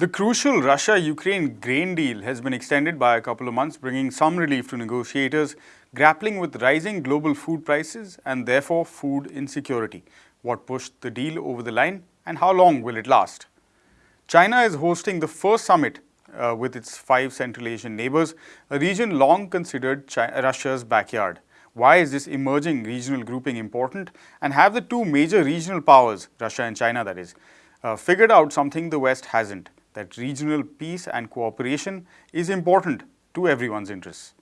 The crucial Russia-Ukraine grain deal has been extended by a couple of months, bringing some relief to negotiators grappling with rising global food prices and therefore food insecurity. What pushed the deal over the line and how long will it last? China is hosting the first summit uh, with its five Central Asian neighbors, a region long considered China, Russia's backyard. Why is this emerging regional grouping important? And have the two major regional powers, Russia and China that is, uh, figured out something the West hasn't, that regional peace and cooperation is important to everyone's interests.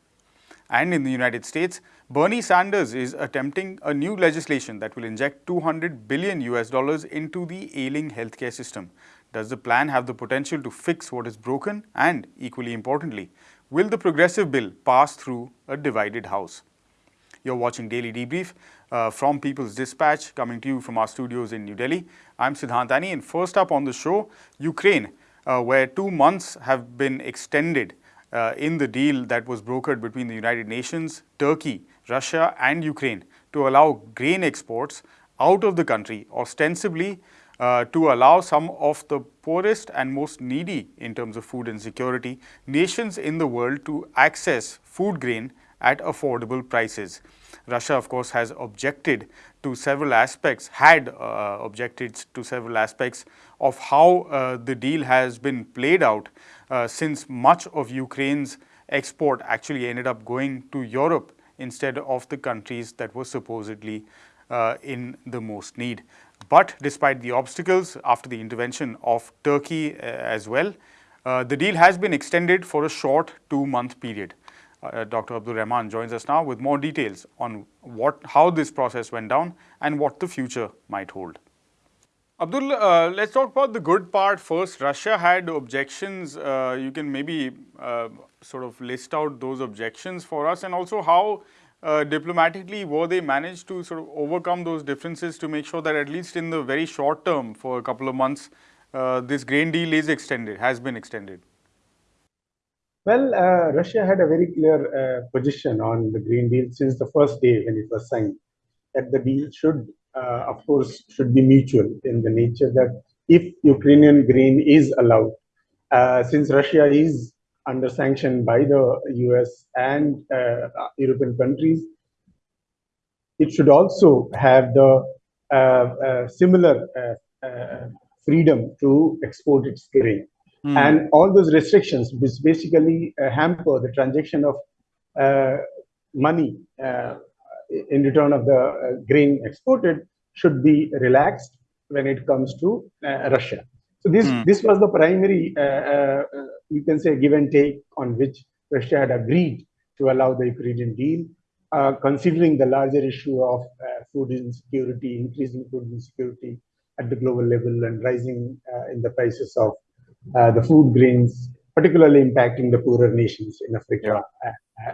And in the United States, Bernie Sanders is attempting a new legislation that will inject 200 billion US dollars into the ailing healthcare system. Does the plan have the potential to fix what is broken? And equally importantly, will the progressive bill pass through a divided house? You're watching Daily Debrief uh, from People's Dispatch, coming to you from our studios in New Delhi. I'm Siddhant Annie, and first up on the show, Ukraine, where two months have been extended uh, in the deal that was brokered between the United Nations, Turkey, Russia and Ukraine to allow grain exports out of the country, ostensibly uh, to allow some of the poorest and most needy in terms of food insecurity nations in the world to access food grain at affordable prices. Russia, of course, has objected to several aspects, had uh, objected to several aspects of how uh, the deal has been played out uh, since much of Ukraine's export actually ended up going to Europe instead of the countries that were supposedly uh, in the most need. But despite the obstacles after the intervention of Turkey uh, as well, uh, the deal has been extended for a short two-month period. Uh, Dr. Abdul Rahman joins us now with more details on what, how this process went down and what the future might hold. Abdul, uh, let's talk about the good part first. Russia had objections. Uh, you can maybe uh, sort of list out those objections for us and also how uh, diplomatically were they managed to sort of overcome those differences to make sure that at least in the very short term for a couple of months, uh, this grain deal is extended, has been extended? Well, uh, Russia had a very clear position on the grain deal since the first day when it was signed, that the deal should uh, of course, should be mutual in the nature that if Ukrainian grain is allowed, uh, since Russia is under sanction by the US and uh, European countries, it should also have the uh, uh, similar uh, freedom to export its grain. Mm. And all those restrictions, which basically hamper the transaction of money in return of the uh, grain exported should be relaxed when it comes to uh, Russia. So this mm. this was the primary, uh, you can say, give and take on which Russia had agreed to allow the Ukrainian deal, uh, considering the larger issue of uh, food insecurity, increasing food insecurity at the global level and rising uh, in the prices of the food grains, particularly impacting the poorer nations in Africa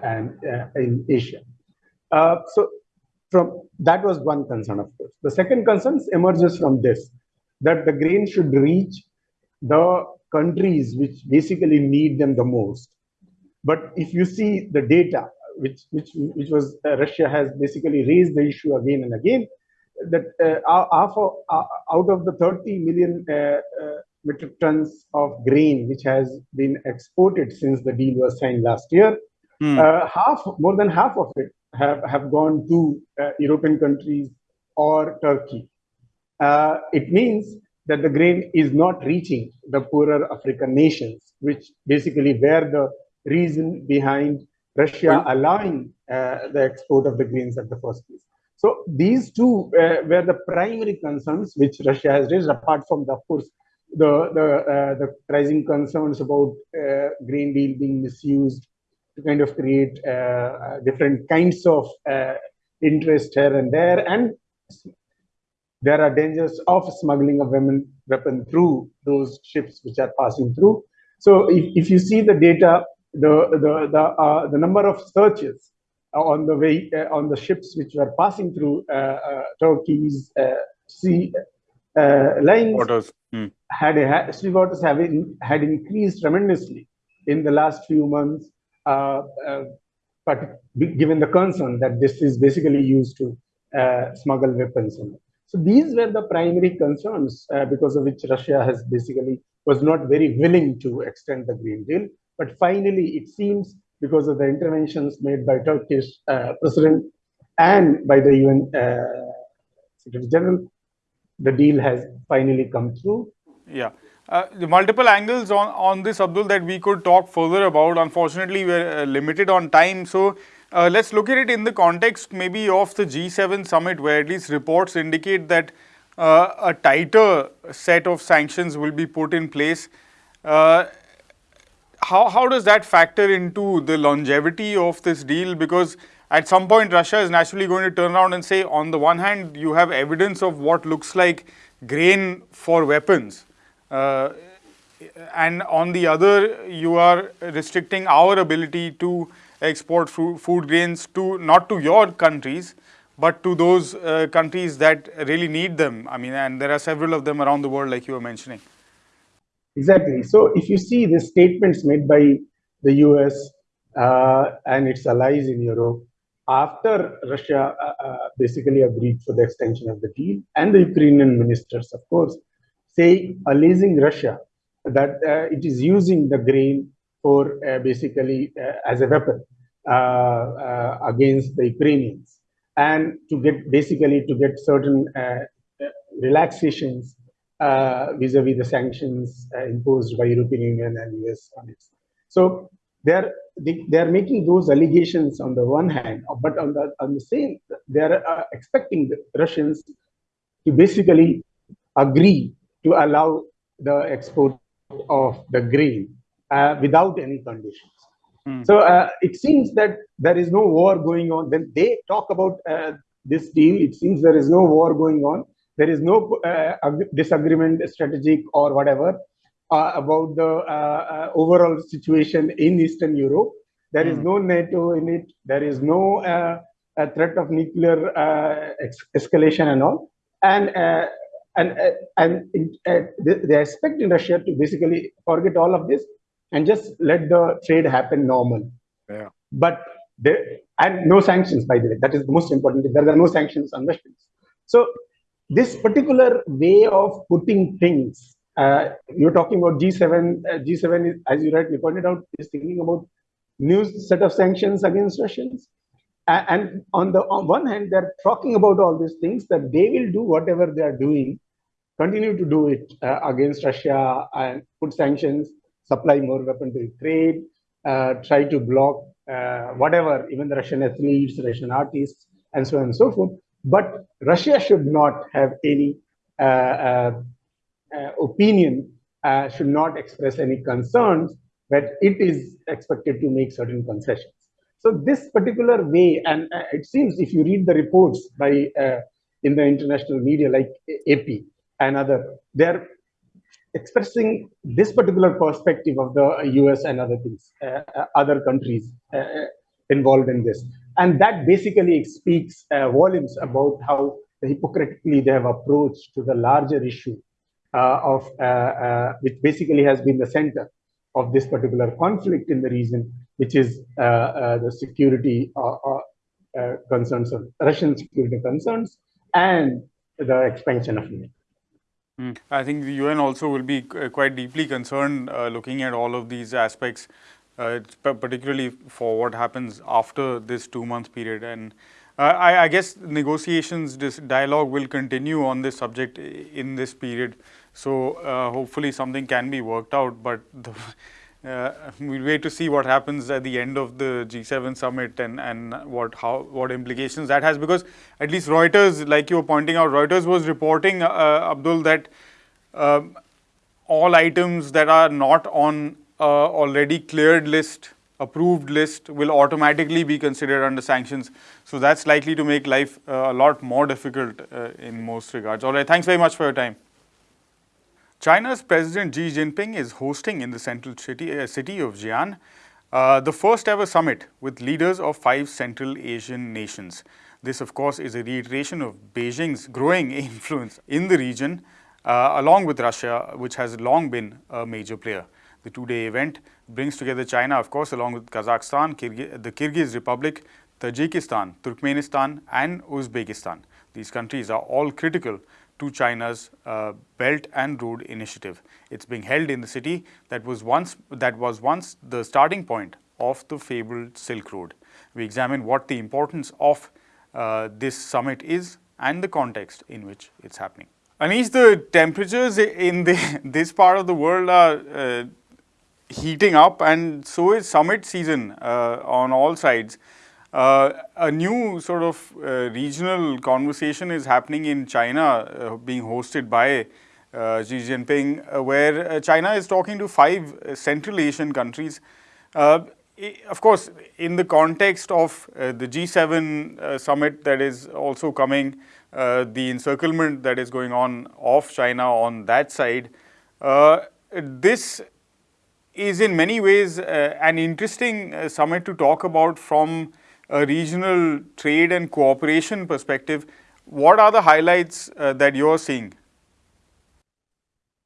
and in Asia. Uh, so from that was one concern, of course. The second concern emerges from this, that the grain should reach the countries which basically need them the most. But if you see the data, which which which was uh, Russia has basically raised the issue again and again, that uh, uh, out of the 30 million uh, uh, metric tons of grain which has been exported since the deal was signed last year, mm. half more than half of it have, have gone to uh, European countries or Turkey. Uh, it means that the grain is not reaching the poorer African nations, which basically were the reason behind Russia allowing uh, the export of the grains at the first place. So these two uh, were the primary concerns which Russia has raised, apart from the, of course, the the, uh, the rising concerns about uh, grain deal being misused to kind of create uh, uh, different kinds of uh, interest here and there. And there are dangers of smuggling of women weapon through those ships which are passing through. So if, if you see the data, the the the, uh, the number of searches on the way on the ships which were passing through Turkey's sea lines waters. Hmm. had a, sea waters have in, had increased tremendously in the last few months uh, uh, but given the concern that this is basically used to uh, smuggle weapons. So these were the primary concerns uh, because of which Russia has basically was not very willing to extend the grain deal. But finally, it seems because of the interventions made by Turkish uh, president and by the UN uh, Secretary General, the deal has finally come through. Yeah. Uh, the multiple angles on, on this, Abdul, that we could talk further about. Unfortunately, we're uh, limited on time. So, uh, let's look at it in the context maybe of the G7 summit, where at least reports indicate that uh, a tighter set of sanctions will be put in place. Uh, how, how does that factor into the longevity of this deal? Because at some point, Russia is naturally going to turn around and say, on the one hand, you have evidence of what looks like grain for weapons. Uh, and on the other, you are restricting our ability to export food, grains to not to your countries, but to those uh, countries that really need them. I mean, and there are several of them around the world, like you were mentioning. Exactly. So, if you see the statements made by the US uh, and its allies in Europe after Russia uh, uh, basically agreed for the extension of the deal, and the Ukrainian ministers, of course, say alleging Russia that uh, it is using the grain for uh, basically uh, as a weapon against the Ukrainians and to get basically to get certain relaxations vis-a-vis the sanctions imposed by European Union and US on it. So they're they, they are making those allegations on the one hand, but on the on the same, they are uh, expecting the Russians to basically agree to allow the export of the grain uh, without any conditions. Mm. So uh, it seems that there is no war going on. When they talk about uh, this deal, it seems there is no war going on. There is no uh, disagreement, strategic or whatever about the uh, uh, overall situation in Eastern Europe. There is hmm. no NATO in it. There is no threat of nuclear escalation and all. And and and they expect Russia to basically forget all of this and just let the trade happen normal. Yeah. But and no sanctions, by the way. That is the most important. There are no sanctions on Russians. So this particular way of putting things uh, you're talking about G7. Uh, G7, is, as you rightly pointed out, is thinking about new set of sanctions against Russians. Uh, and on the on one hand, they're talking about all these things that they will do whatever they are doing, continue to do it uh, against Russia and put sanctions, supply more weapons to Ukraine, uh, try to block uh, whatever, even the Russian athletes, Russian artists, and so on and so forth. But Russia should not have any uh, opinion uh, should not express any concerns but it is expected to make certain concessions. So this particular way, and uh, it seems if you read the reports by in the international media like AP and other, they're expressing this particular perspective of the US and other things, uh, other countries uh, involved in this. And that basically speaks uh, volumes about how hypocritically they have approached to the larger issue uh, of uh, uh, which basically has been the center of this particular conflict in the region, which is the security concerns of Russian security concerns and the expansion of NATO. Mm. I think the UN also will be quite deeply concerned uh, looking at all of these aspects, uh, particularly for what happens after this two-month period. And uh, I, I, guess negotiations, this dialogue will continue on this subject in this period. So uh, hopefully something can be worked out, but the, uh, we'll wait to see what happens at the end of the G7 summit and, and what how what implications that has because at least Reuters, like you were pointing out, Reuters was reporting, uh, Abdul, that um, all items that are not on already cleared list, approved list will automatically be considered under sanctions. So that's likely to make life uh, a lot more difficult uh, in most regards. All right, thanks very much for your time. China's President Xi Jinping is hosting in the central city, uh, city of Xi'an uh, the first ever summit with leaders of five Central Asian nations. This, of course, is a reiteration of Beijing's growing influence in the region, uh, along with Russia, which has long been a major player. The two-day event brings together China, of course, along with Kazakhstan, Kyrgy the Kyrgyz Republic, Tajikistan, Turkmenistan and Uzbekistan. these countries are all critical to China's uh, Belt and Road Initiative. It's being held in the city that was once that was once the starting point of the fabled Silk Road. We examine what the importance of uh, this summit is and the context in which it's happening. Anish, the temperatures in the, this part of the world are uh, heating up and so is summit season uh, on all sides. Uh, a new sort of uh, regional conversation is happening in China, uh, being hosted by uh, Xi Jinping, uh, where China is talking to five Central Asian countries. of course, in the context of the G7 summit that is also coming, the encirclement that is going on of China on that side, this is in many ways an interesting summit to talk about from a regional trade and cooperation perspective. What are the highlights uh, that you're seeing?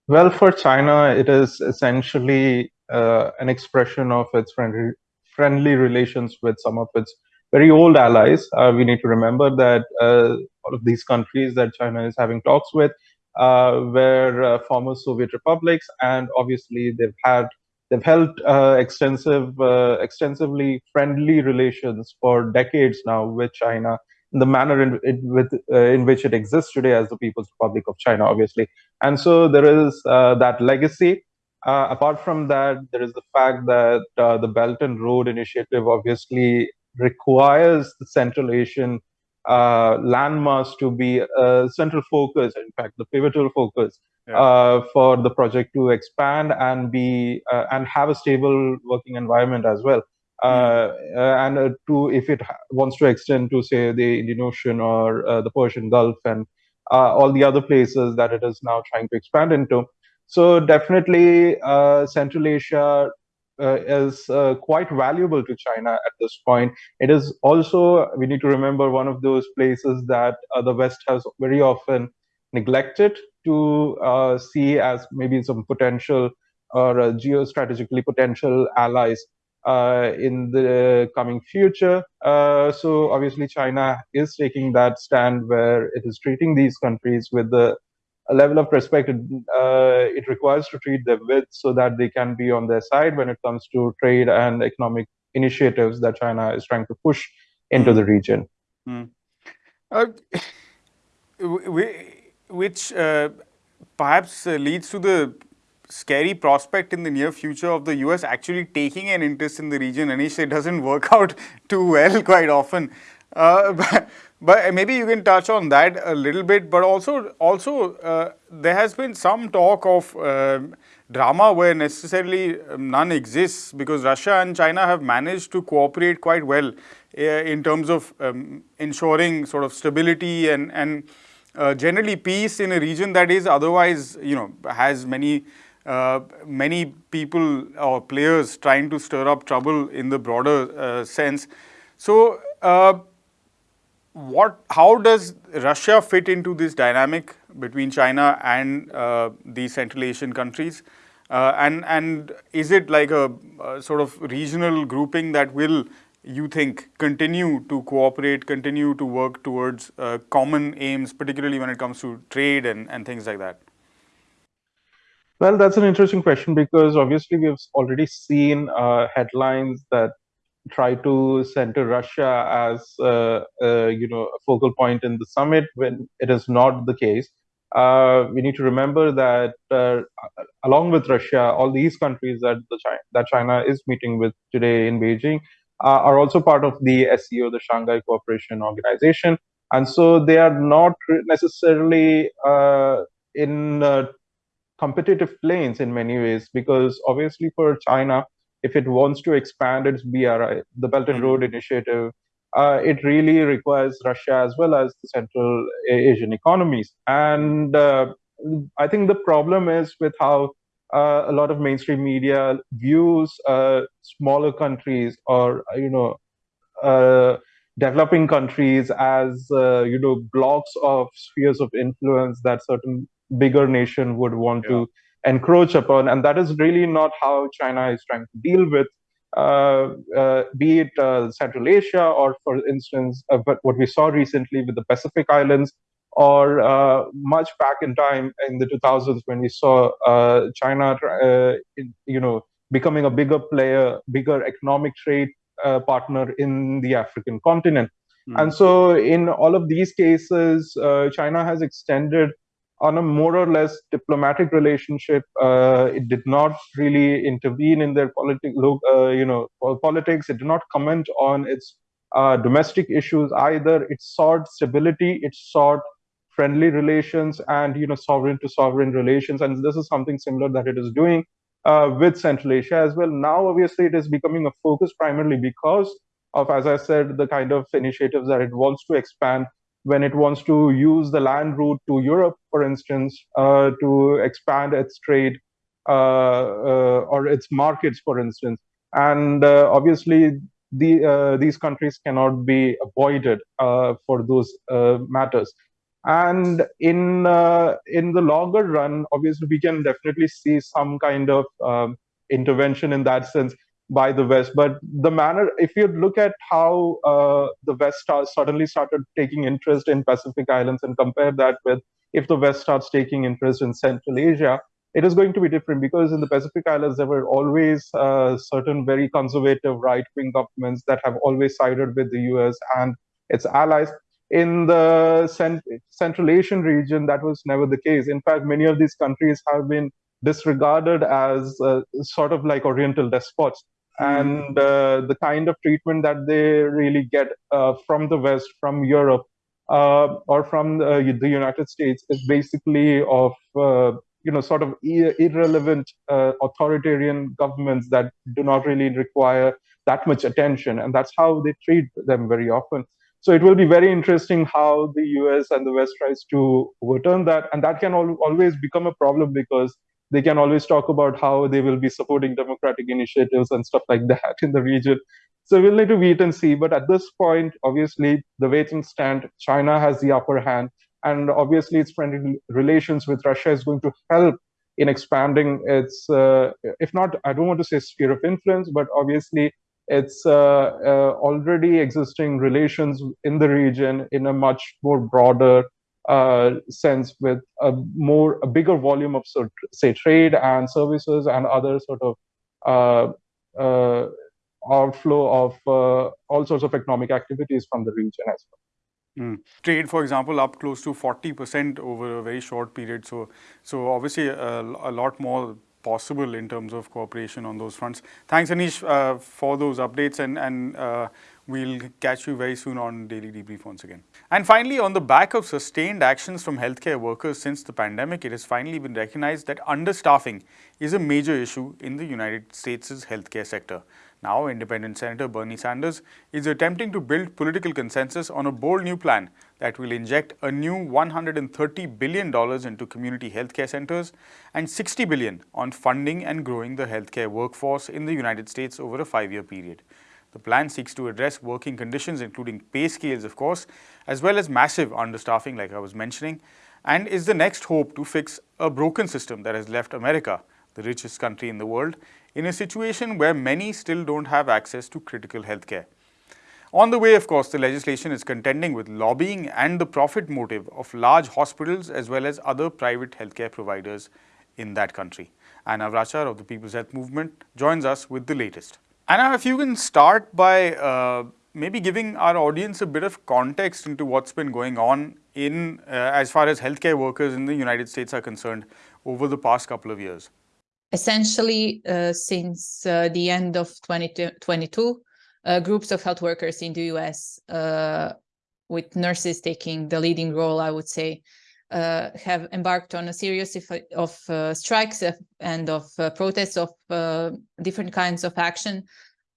Well, for China, it is essentially uh, an expression of its friendly, friendly relations with some of its very old allies. Uh, we need to remember that uh, all of these countries that China is having talks with were former Soviet republics, and obviously they've had They've held uh, extensive, uh, extensively friendly relations for decades now with China in the manner in, in with, uh, in which it exists today as the People's Republic of China, obviously. And so there is uh, that legacy. Uh, apart from that, there is the fact that uh, the Belt and Road Initiative obviously requires the Central Asian landmass to be a central focus, in fact, the pivotal focus yeah. uh, for the project to expand and be uh, and have a stable working environment as well. Uh, hmm. uh and uh, to if it wants to extend to say the Indian Ocean or uh, the Persian Gulf and all the other places that it is now trying to expand into. So definitely, Central Asia is quite valuable to China at this point. It is also we need to remember one of those places that the West has very often neglected to uh, see as maybe some potential or uh, geostrategically potential allies uh, in the coming future. Uh, so obviously China is taking that stand where it is treating these countries with the a level of respect it, uh, it requires to treat them with so that they can be on their side when it comes to trade and economic initiatives that China is trying to push into mm. the region. Mm. we, which uh, perhaps uh, leads to the scary prospect in the near future of the US actually taking an interest in the region. Anish, it doesn't work out too well quite often. Uh, but, but, maybe you can touch on that a little bit. But also, also uh, there has been some talk of um, drama where necessarily um, none exists because Russia and China have managed to cooperate quite well uh, in terms of um, ensuring sort of stability and, and uh, generally peace in a region that is otherwise, you know, has many uh, many people or players trying to stir up trouble in the broader uh, sense. So, what, how does Russia fit into this dynamic between China and uh, these Central Asian countries? Uh, and, and is it like a, a, sort of regional grouping that will you think continue to cooperate, continue to work towards uh, common aims, particularly when it comes to trade and, and things like that? Well, that's an interesting question because obviously we've already seen uh, headlines that try to center Russia as uh, uh, you know a focal point in the summit when it is not the case. Uh, we need to remember that uh, along with Russia, all these countries that the China, that China is meeting with today in Beijing uh, are also part of the SCO, the Shanghai Cooperation Organization. And so they are not necessarily uh, in competitive planes in many ways, because obviously for China, if it wants to expand its BRI, the Belt and Road Initiative, uh, it really requires Russia as well as the Central Asian economies. And uh, I think the problem is with how uh, a lot of mainstream media views uh, smaller countries or uh, you know uh, developing countries as uh, you know blocks of spheres of influence that certain bigger nation would want yeah. to encroach upon and that is really not how china is trying to deal with uh, uh, be it uh, Central Asia or, for instance, but what we saw recently with the Pacific Islands, or much back in time in the 2000s when we saw China, in, you know, becoming a bigger player, bigger economic trade partner in the African continent. Mm. And so, in all of these cases, China has extended on a more or less diplomatic relationship. Uh, it did not really intervene in their politic, uh, you know, politics. It did not comment on its uh, domestic issues either. It sought stability. It sought friendly relations and you know sovereign to sovereign relations. And this is something similar that it is doing uh, with Central Asia as well. Now, obviously, it is becoming a focus primarily because of, as I said, the kind of initiatives that it wants to expand when it wants to use the land route to Europe, for instance, uh, to expand its trade uh, uh, or its markets, for instance. And uh, obviously, the, these countries cannot be avoided for those matters. And in in the longer run, obviously, we can definitely see some kind of um, intervention in that sense by the West. But the manner, if you look at how uh, the West suddenly started taking interest in Pacific Islands and compare that with if the West starts taking interest in Central Asia, it is going to be different because in the Pacific Islands, there were always uh, certain very conservative right wing governments that have always sided with the US and its allies. In the cent Central Asian region, that was never the case. In fact, many of these countries have been disregarded as uh, sort of like Oriental despots. And uh, the kind of treatment that they really get uh, from the West, from Europe, uh, or from the, the, United States is basically of uh, you know sort of irrelevant uh, authoritarian governments that do not really require that much attention, and that's how they treat them very often. So it will be very interesting how the US and the West tries to overturn that, and that can al always become a problem because they can always talk about how they will be supporting democratic initiatives and stuff like that in the region. So we'll need to wait and see. But at this point, obviously, the waiting stand, China has the upper hand. And obviously, its friendly relations with Russia is going to help in expanding its, uh, if not, I don't want to say sphere of influence, but obviously its uh, uh, already existing relations in the region in a much more broader sense with a more a bigger volume of sort say trade and services and other sort of uh, uh, outflow of uh, all sorts of economic activities from the region as well. Mm. Trade, for example, up close to 40% over a very short period. So, so obviously a, a lot more possible in terms of cooperation on those fronts. Thanks, Anish, uh, for those updates and, and uh, We'll catch you very soon on Daily Debrief once again. And finally, on the back of sustained actions from healthcare workers since the pandemic, it has finally been recognized that understaffing is a major issue in the United States' healthcare sector. Now, independent Senator Bernie Sanders is attempting to build political consensus on a bold new plan that will inject a new $130 billion into community healthcare centers and 60 billion on funding and growing the healthcare workforce in the United States over a five-year period. The plan seeks to address working conditions, including pay scales, of course, as well as massive understaffing, like I was mentioning, and is the next hope to fix a broken system that has left America, the richest country in the world, in a situation where many still don't have access to critical healthcare. On the way, of course, the legislation is contending with lobbying and the profit motive of large hospitals as well as other private healthcare providers in that country. Anna Vračar of the People's Health Movement joins us with the latest. Anna, if you can start by uh, maybe giving our audience a bit of context into what's been going on in uh, as far as healthcare workers in the United States are concerned over the past couple of years. Essentially, uh, since uh, the end of 2022, uh, groups of health workers in the US, uh, with nurses taking the leading role, I would say, uh, have embarked on a series of, of uh, strikes and of uh, protests of uh, different kinds of action,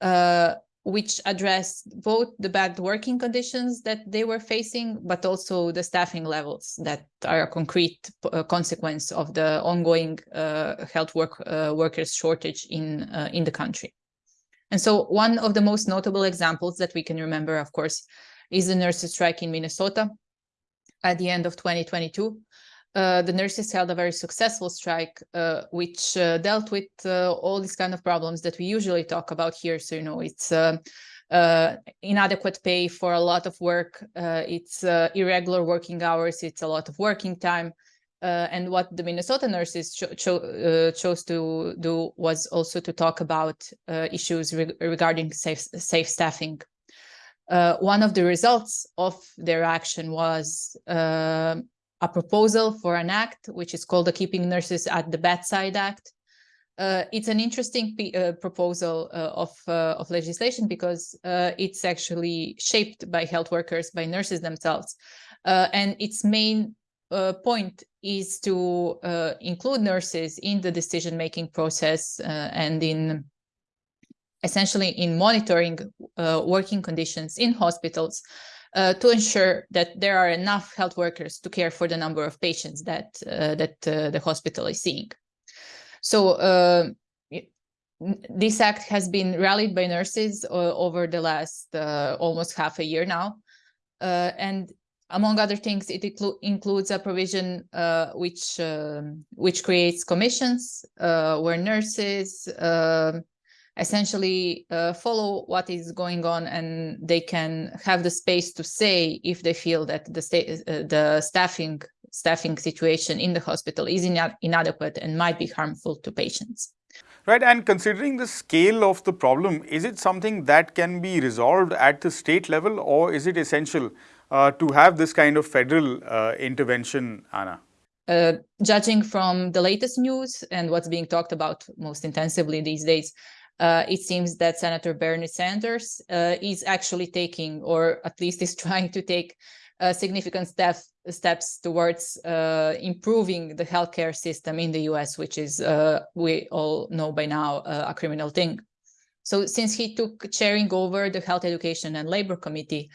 uh, which address both the bad working conditions that they were facing, but also the staffing levels that are a concrete uh, consequence of the ongoing health work workers shortage in in the country. And so one of the most notable examples that we can remember, of course, is the nurses strike in Minnesota, at the end of 2022, uh, the nurses held a very successful strike, uh, which uh, dealt with uh, all these kind of problems that we usually talk about here. So, you know, it's uh, uh, inadequate pay for a lot of work, it's irregular working hours, it's a lot of working time. And what the Minnesota nurses cho cho chose to do was also to talk about issues re regarding safe, safe staffing. one of the results of their action was a proposal for an act, which is called the Keeping Nurses at the Bedside Act. Uh, it's an interesting uh, proposal uh, of, uh, of legislation because uh, it's actually shaped by health workers, by nurses themselves. Uh, and its main point is to include nurses in the decision-making process and in essentially in monitoring working conditions in hospitals uh, to ensure that there are enough health workers to care for the number of patients that uh, that uh, the hospital is seeing. So uh, this act has been rallied by nurses uh, over the last uh, almost half a year now, and among other things, it inclu includes a provision which um, which creates commissions where nurses um, essentially uh, follow what is going on and they can have the space to say if they feel that the uh, the staffing staffing situation in the hospital is inadequate and might be harmful to patients. Right and considering the scale of the problem is it something that can be resolved at the state level or is it essential? uh, to have this kind of federal uh, intervention anna uh, judging from the latest news and what's being talked about most intensively these days, uh, it seems that Senator Bernie Sanders uh, is actually taking, or at least is trying to take, uh, significant step, steps towards uh, improving the healthcare system in the US, which is, uh, we all know by now, uh, a criminal thing. So since he took chairing over the Health Education and Labor Committee,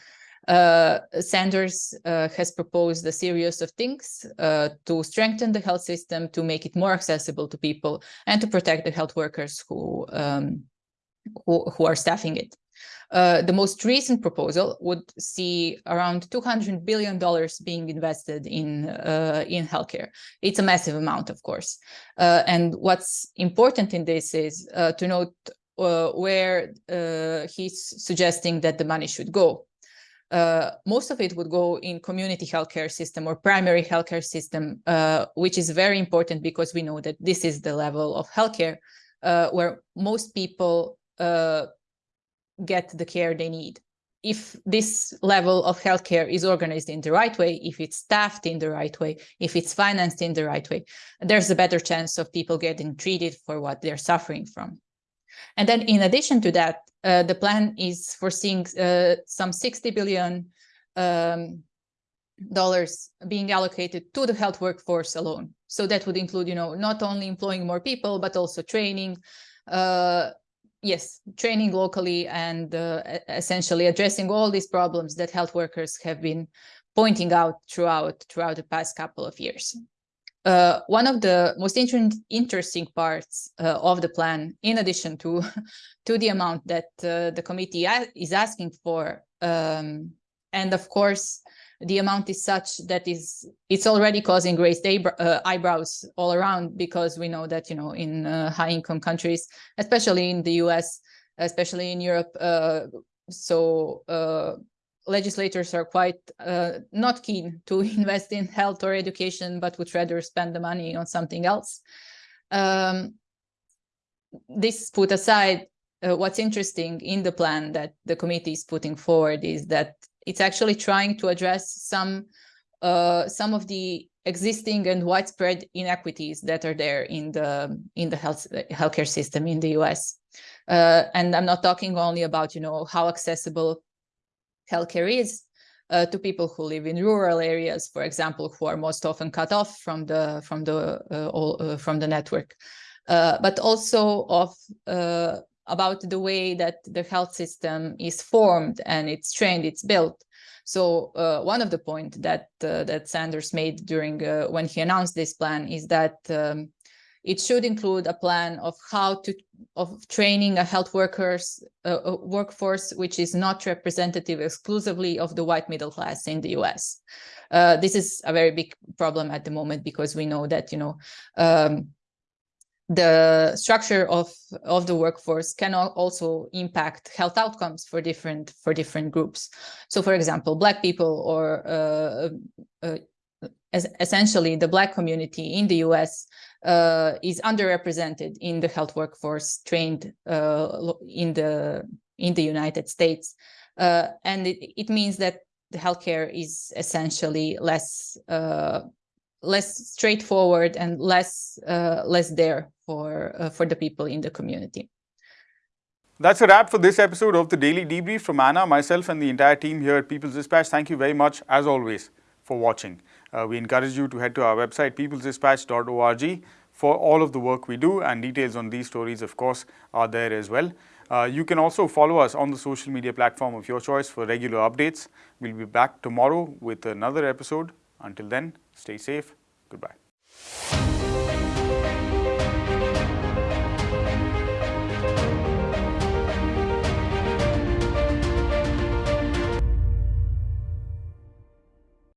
uh, Sanders uh, has proposed a series of things uh, to strengthen the health system, to make it more accessible to people, and to protect the health workers who um, who, who, are staffing it. Uh, the most recent proposal would see around 200 billion dollars being invested in uh, in healthcare. It's a massive amount, of course. Uh, and what's important in this is to note where he's suggesting that the money should go uh, most of it would go in community healthcare system or primary healthcare system, uh, which is very important because we know that this is the level of healthcare uh, where most people uh, get the care they need. If this level of healthcare is organized in the right way, if it's staffed in the right way, if it's financed in the right way, there's a better chance of people getting treated for what they're suffering from. And then in addition to that, uh, the plan is foreseeing uh, some 60 billion um, dollars being allocated to the health workforce alone. So that would include, you know, not only employing more people, but also training, uh, yes, training locally and uh, essentially addressing all these problems that health workers have been pointing out throughout throughout the past couple of years. Uh, one of the most inter interesting parts uh, of the plan, in addition to, to the amount that uh, the committee is asking for, um, and of course, the amount is such that is it's already causing raised uh, eyebrows all around because we know that you know in uh, high income countries, especially in the U.S., especially in Europe, uh, so legislators are quite uh, not keen to invest in health or education, but would rather spend the money on something else. Um, this put aside, uh, what's interesting in the plan that the committee is putting forward is that it's actually trying to address some uh, some of the existing and widespread inequities that are there in the in the health healthcare system in the U.S. Uh, and I'm not talking only about you know how accessible healthcare is uh, to people who live in rural areas, for example, who are most often cut off from the from the uh, all, uh, from the network, uh, but also of uh, about the way that the health system is formed and it's trained, it's built. So uh, one of the points that that Sanders made during when he announced this plan is that um, it should include a plan of how to of training a health workers uh, workforce which is not representative exclusively of the white middle class in the US. Uh, this is a very big problem at the moment because we know that you know um, the structure of of the workforce can also impact health outcomes for different for different groups. So, for example, Black people or uh, uh, essentially the Black community in the U.S. Uh, is underrepresented in the health workforce trained uh, in the in the United States, uh, and it, it means that the healthcare is essentially less uh, less straightforward and less uh, less there for uh, for the people in the community. That's a wrap for this episode of the Daily Debrief from Anna, myself, and the entire team here at People's Dispatch. Thank you very much, as always, for watching. Uh, we encourage you to head to our website, peoplesdispatch.org, for all of the work we do, and details on these stories, of course, are there as well. Uh, you can also follow us on the social media platform of your choice for regular updates. We'll be back tomorrow with another episode. Until then, stay safe. Goodbye.